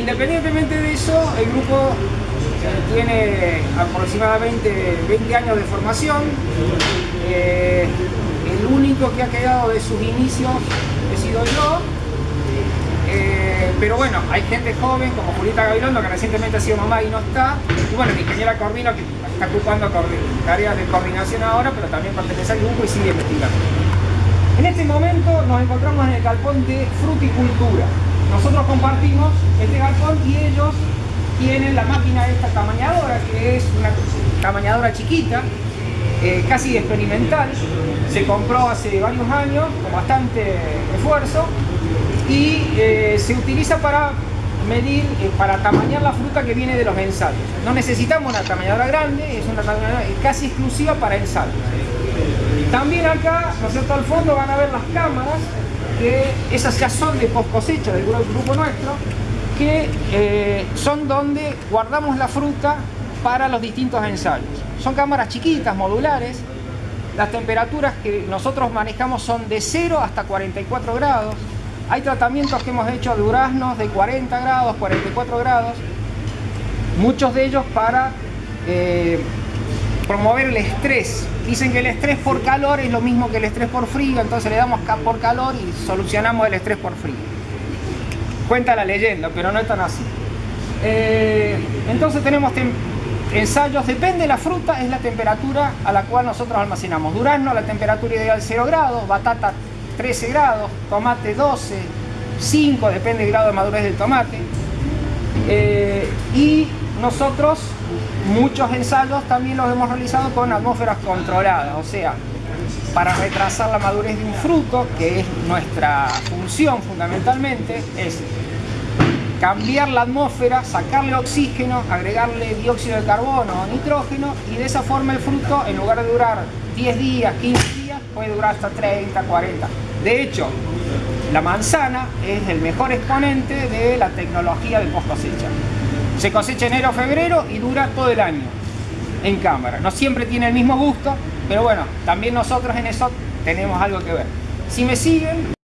Independientemente de eso, el grupo tiene aproximadamente 20 años de formación. Eh, el único que ha quedado de sus inicios he sido yo. Eh, pero bueno, hay gente joven como Julieta Gabilondo que recientemente ha sido mamá y no está. Y bueno, la ingeniera Corvino que está ocupando tareas de coordinación ahora, pero también pertenece al grupo y sigue investigando. En este momento nos encontramos en el galpón de fruticultura. Nosotros compartimos este galpón y ellos tienen la máquina esta tamañadora, que es una tamañadora chiquita, eh, casi experimental. Se compró hace varios años con bastante esfuerzo y eh, se utiliza para medir, eh, para tamañar la fruta que viene de los ensayos. No necesitamos una tamañadora grande, es una tamañadora casi exclusiva para ensayos. También acá, ¿no es cierto?, al fondo van a ver las cámaras, que esas ya son de post cosecha del grupo nuestro, que eh, son donde guardamos la fruta para los distintos ensayos. Son cámaras chiquitas, modulares, las temperaturas que nosotros manejamos son de 0 hasta 44 grados, hay tratamientos que hemos hecho de duraznos de 40 grados, 44 grados, muchos de ellos para eh, promover el estrés. Dicen que el estrés por calor es lo mismo que el estrés por frío, entonces le damos por calor y solucionamos el estrés por frío. Cuenta la leyenda, pero no es tan así. Eh, entonces tenemos ensayos, depende de la fruta, es la temperatura a la cual nosotros almacenamos. Durazno, la temperatura ideal 0 grados, batata 13 grados, tomate 12, 5, depende del grado de madurez del tomate. Eh, y nosotros muchos ensayos también los hemos realizado con atmósferas controladas, o sea, para retrasar la madurez de un fruto, que es nuestra función fundamentalmente, es cambiar la atmósfera, sacarle oxígeno, agregarle dióxido de carbono o nitrógeno y de esa forma el fruto, en lugar de durar 10 días, 15 días, puede durar hasta 30, 40. De hecho, la manzana es el mejor exponente de la tecnología de post cosecha. Se cosecha enero febrero y dura todo el año en cámara. No siempre tiene el mismo gusto, pero bueno, también nosotros en eso tenemos algo que ver. Si me siguen...